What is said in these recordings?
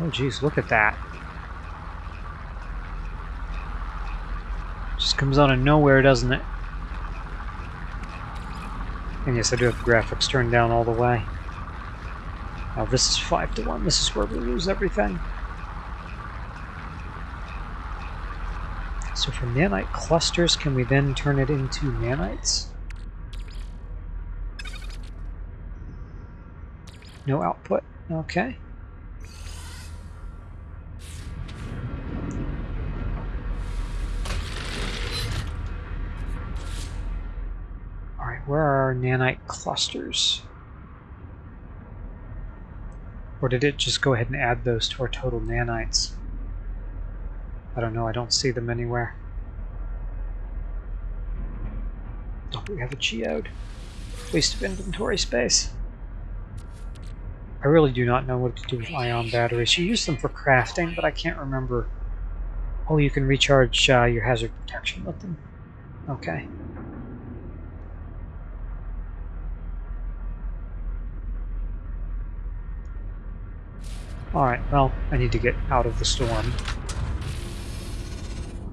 Oh geez, look at that. Just comes out of nowhere, doesn't it? And yes, I do have the graphics turned down all the way. Now this is 5 to 1. This is where we lose everything. So for nanite clusters, can we then turn it into nanites? No output. Okay. Where are our nanite clusters? Or did it just go ahead and add those to our total nanites? I don't know, I don't see them anywhere. Oh, we have a geode. Waste of inventory space. I really do not know what to do with ion batteries. You use them for crafting, but I can't remember. Oh, you can recharge uh, your hazard protection with them. Okay. Alright, well, I need to get out of the storm.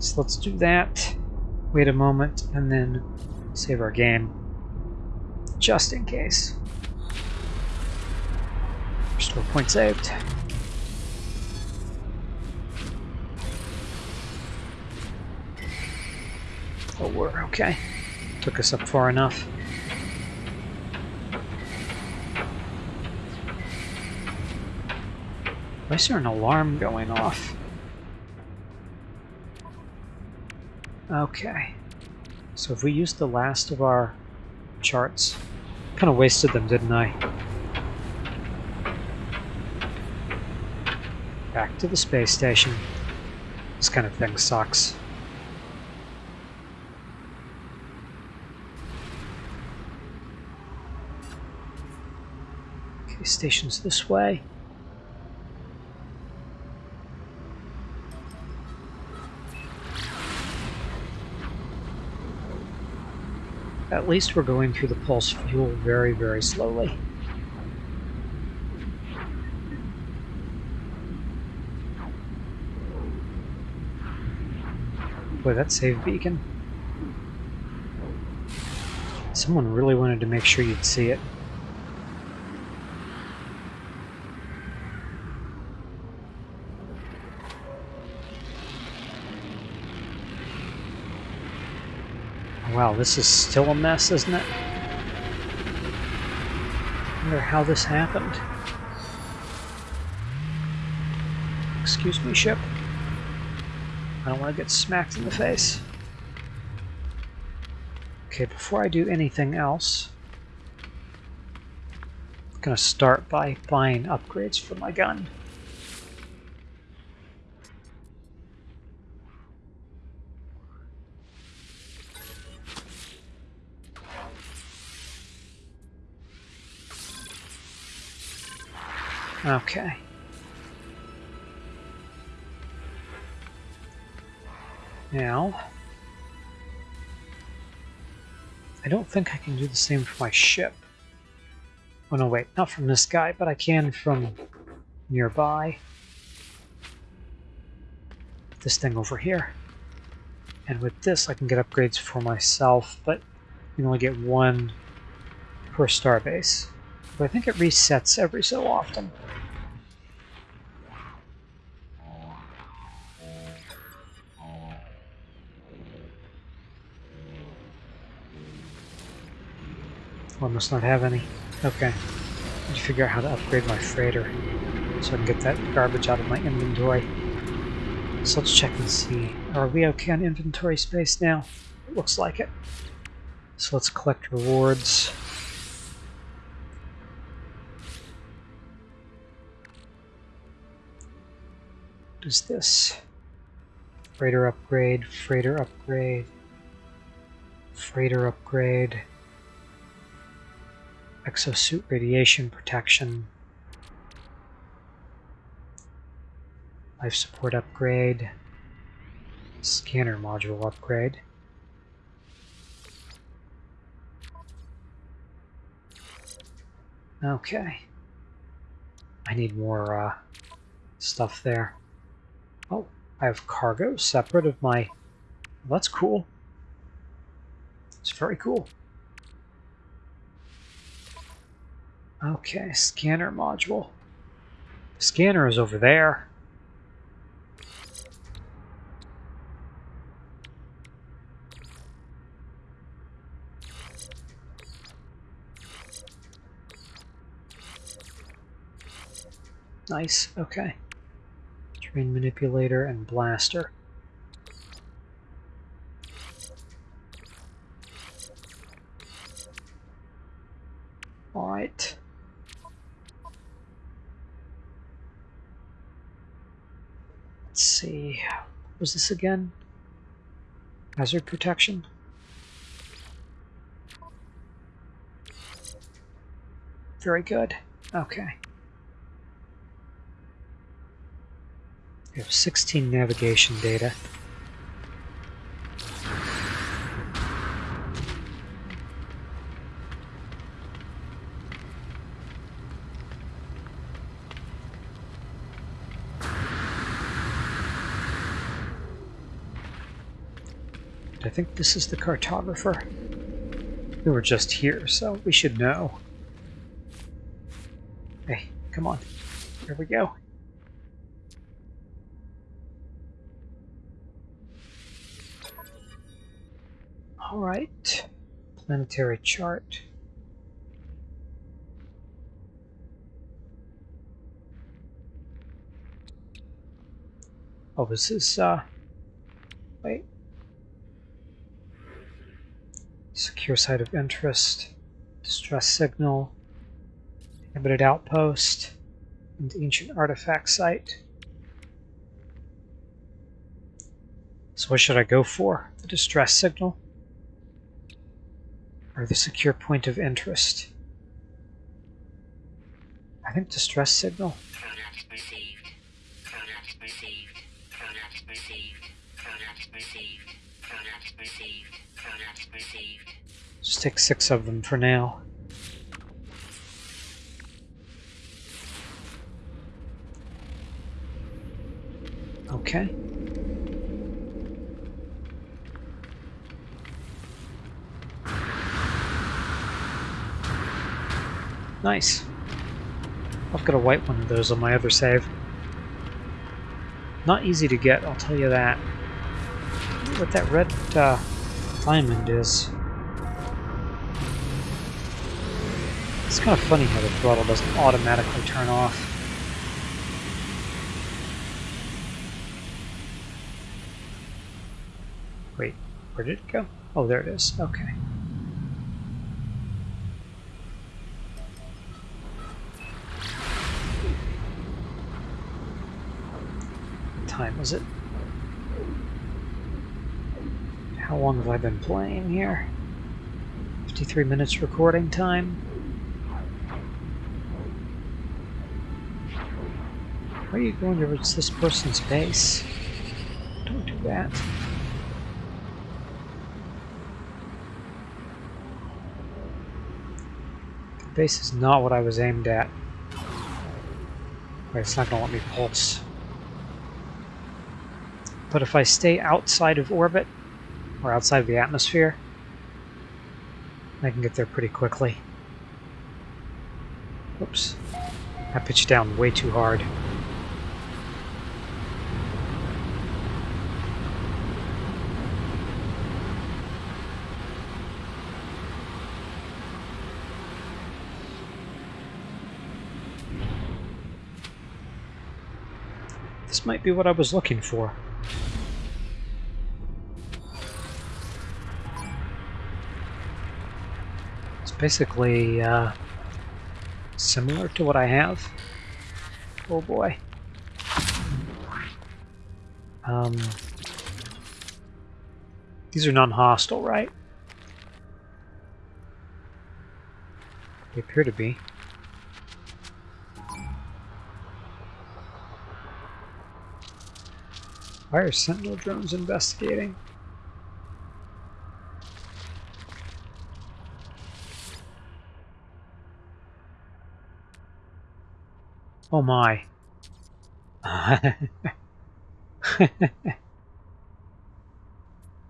So let's do that. Wait a moment, and then save our game. Just in case. Restore point saved. Oh, we're okay. Took us up far enough. Why is there an alarm going off? Okay. So if we used the last of our charts, kind of wasted them, didn't I? Back to the space station. This kind of thing sucks. Okay, station's this way. At least we're going through the pulse fuel very, very slowly. Boy, that saved beacon. Someone really wanted to make sure you'd see it. Wow, this is still a mess, isn't it? I wonder how this happened. Excuse me, ship. I don't want to get smacked in the face. Okay, before I do anything else, I'm going to start by buying upgrades for my gun. Oh. Okay. Now, I don't think I can do the same for my ship. Oh no, wait, not from this guy, but I can from nearby. This thing over here. And with this, I can get upgrades for myself, but you can only get one per starbase. But I think it resets every so often. Oh, I must not have any. Okay. I need to figure out how to upgrade my freighter so I can get that garbage out of my inventory. So let's check and see. Are we okay on inventory space now? It looks like it. So let's collect rewards. What is this? Freighter upgrade, freighter upgrade, freighter upgrade exosuit radiation protection, life support upgrade, scanner module upgrade. Okay. I need more uh, stuff there. I have cargo separate of my... Well, that's cool. It's very cool. Okay, scanner module. Scanner is over there. Nice, okay. Manipulator and blaster. Alright. Let's see. What was this again? Hazard protection? Very good. Okay. We have 16 navigation data. I think this is the cartographer. We were just here, so we should know. Hey, come on. Here we go. All right, planetary chart. Oh, this is, uh, wait. Secure site of interest, distress signal, inhabited outpost, and ancient artifact site. So what should I go for? The distress signal? Or the secure point of interest. I think distress signal. Just take six of them for now. Okay. Nice. I've got a white one of those on my other save. Not easy to get, I'll tell you that. What that red uh, diamond is. It's kind of funny how the throttle doesn't automatically turn off. Wait, where did it go? Oh, there it is. Okay. time is it? How long have I been playing here? 53 minutes recording time. Why are you going towards this person's base? Don't do that. The base is not what I was aimed at. Wait, it's not going to let me pulse. But if I stay outside of orbit, or outside of the atmosphere, I can get there pretty quickly. Oops. I pitched down way too hard. This might be what I was looking for. Basically uh, similar to what I have. Oh boy. Um, these are non-hostile, right? They appear to be. Why are Sentinel drones investigating? Oh my.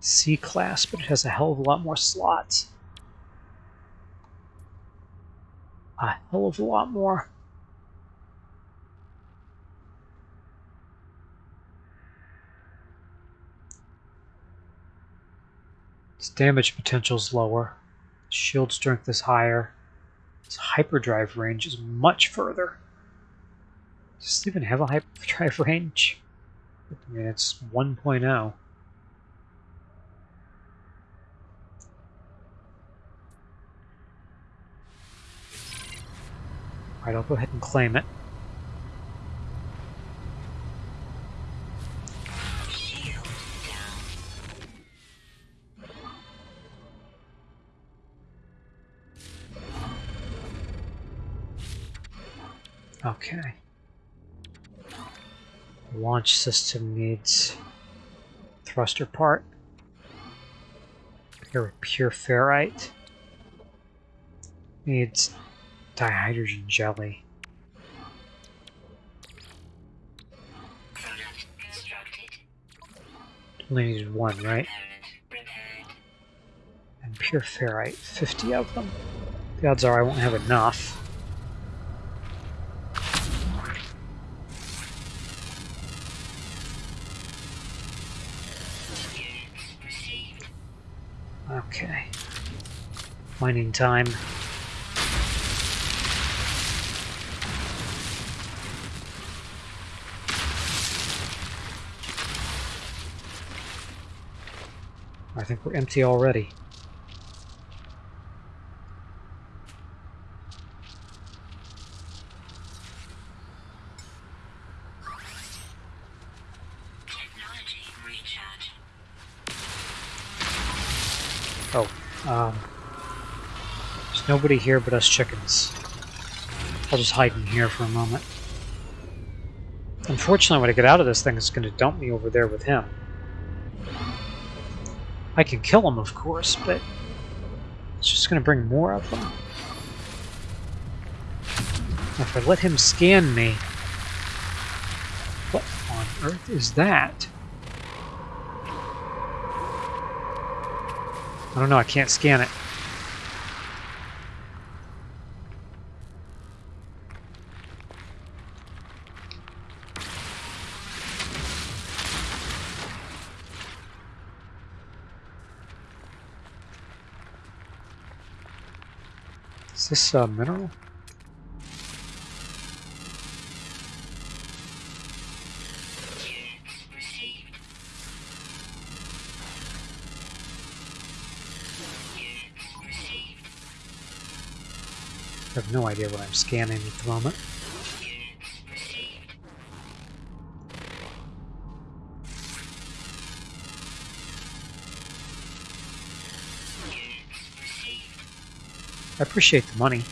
C class, but it has a hell of a lot more slots. A hell of a lot more. Its damage potential is lower. Shield strength is higher. Its hyperdrive range is much further. Does it even have a hyperdrive range? I mean, it's 1.0. Alright, I'll go ahead and claim it. System needs thruster part. Pure, pure ferrite. Needs dihydrogen jelly. Only needed one, right? And pure ferrite, 50 of them. The odds are I won't have enough. Mining time. I think we're empty already. Oh, um, there's nobody here but us chickens. I'll just hide in here for a moment. Unfortunately, when I get out of this thing, it's going to dump me over there with him. I can kill him, of course, but it's just going to bring more of them. If I let him scan me... What on earth is that? I don't know, I can't scan it. Is this a mineral? I have no idea what I'm scanning at the moment. I appreciate the money.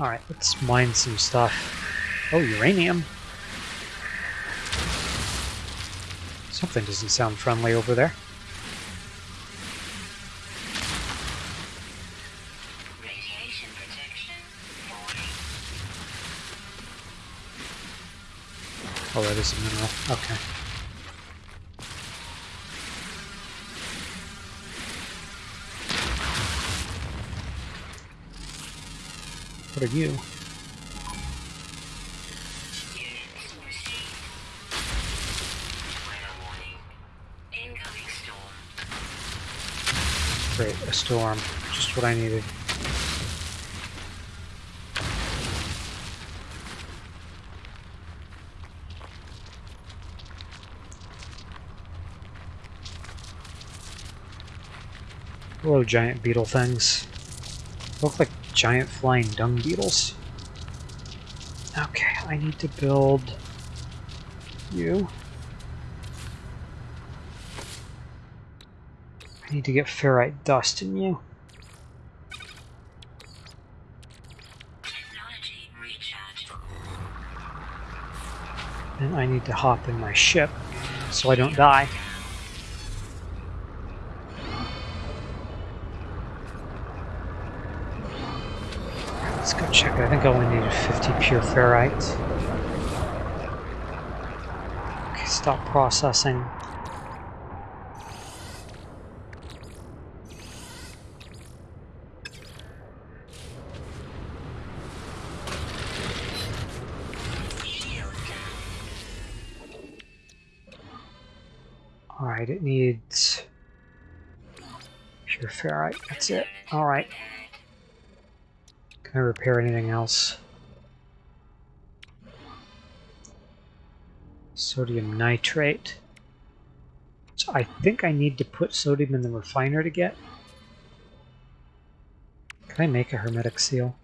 Alright, let's mine some stuff. Oh, uranium. Something doesn't sound friendly over there. Oh, that is a mineral. Okay. What are you? Great, a storm. Just what I needed. Hello, giant beetle things. Look like giant flying dung beetles. Okay, I need to build you. I need to get ferrite dust in you. And I need to hop in my ship so I don't die. Think I only needed 50 pure ferrite. Okay, Stop processing. Alright, it needs pure ferrite. That's it. Alright. Can I repair anything else? Sodium nitrate. So I think I need to put sodium in the refiner to get. Can I make a hermetic seal?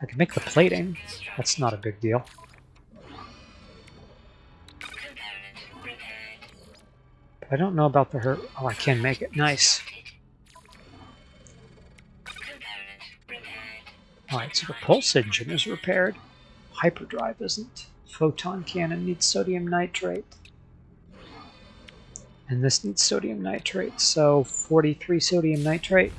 I can make the plating. That's not a big deal. I don't know about the her. Oh, I can make it. Nice. Alright, so the pulse engine is repaired. Hyperdrive isn't. Photon cannon needs sodium nitrate. And this needs sodium nitrate, so 43 sodium nitrate.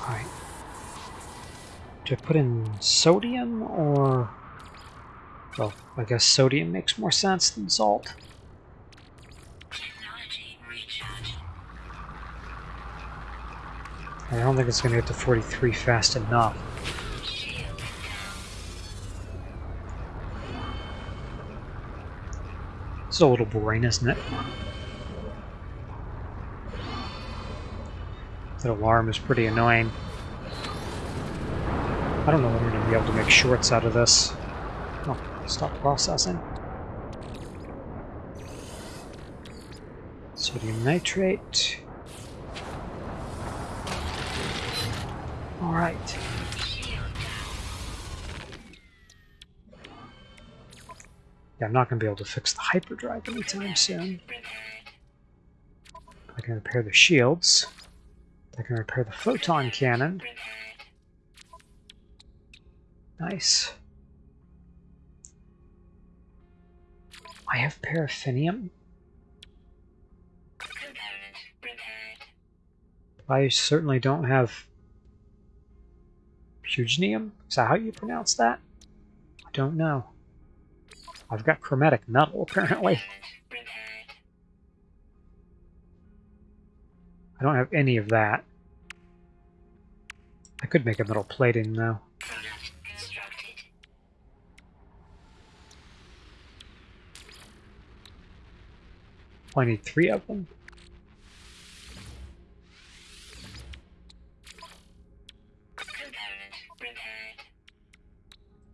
Alright. Do I put in sodium or... Well, I guess sodium makes more sense than salt. I don't think it's going to get to 43 fast enough. It's a little boring, isn't it? That alarm is pretty annoying. I don't know if we're going to be able to make shorts out of this. Stop processing. Sodium nitrate. Alright. Yeah, I'm not going to be able to fix the hyperdrive anytime soon. I can repair the shields. I can repair the photon cannon. Nice. I have paraffinium. I certainly don't have Pugenium? Is that how you pronounce that? I don't know. I've got chromatic metal, apparently. I don't have any of that. I could make a metal plating, though. I need three of them.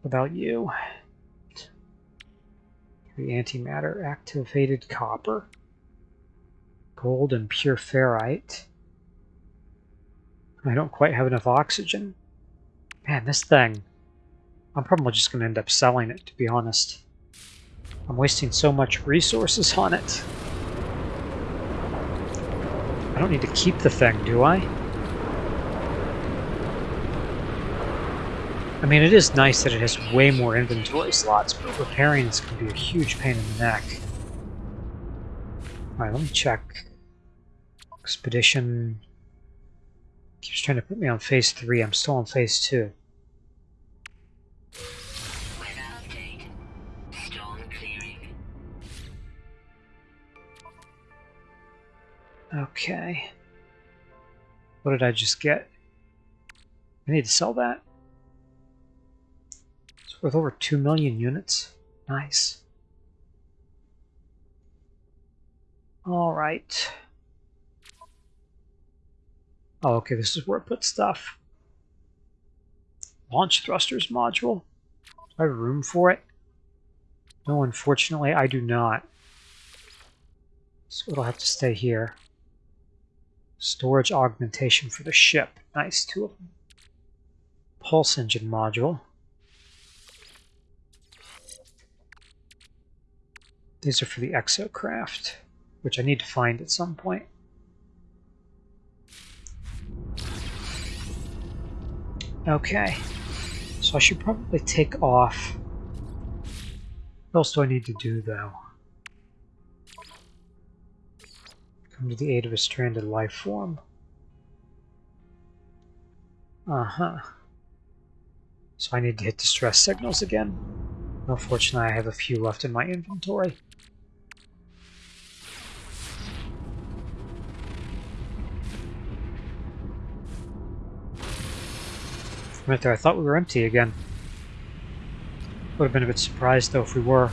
About you? The antimatter activated copper. Gold and pure ferrite. I don't quite have enough oxygen. Man, this thing. I'm probably just going to end up selling it, to be honest. I'm wasting so much resources on it. I don't need to keep the thing, do I? I mean, it is nice that it has way more inventory slots, but repairing this can be a huge pain in the neck. Alright, let me check. Expedition... Keeps trying to put me on phase 3. I'm still on phase 2. Okay. What did I just get? I need to sell that. It's worth over 2 million units. Nice. Alright. Oh, okay, this is where I put stuff. Launch thrusters module. Do I have room for it? No, unfortunately, I do not. So it'll have to stay here. Storage augmentation for the ship. Nice, two of them. Pulse engine module. These are for the exocraft, which I need to find at some point. Okay, so I should probably take off. What else do I need to do, though? Come to the aid of a stranded life form. Uh-huh. So I need to hit distress signals again. Unfortunately, I have a few left in my inventory. Right there, I thought we were empty again. Would have been a bit surprised, though, if we were.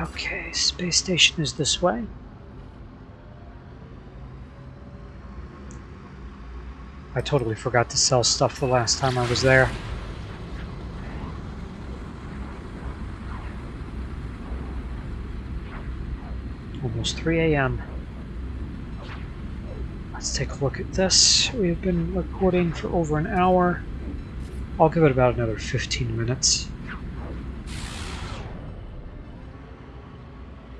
Okay, space station is this way. I totally forgot to sell stuff the last time I was there. Almost 3 a.m. Let's take a look at this. We've been recording for over an hour. I'll give it about another 15 minutes.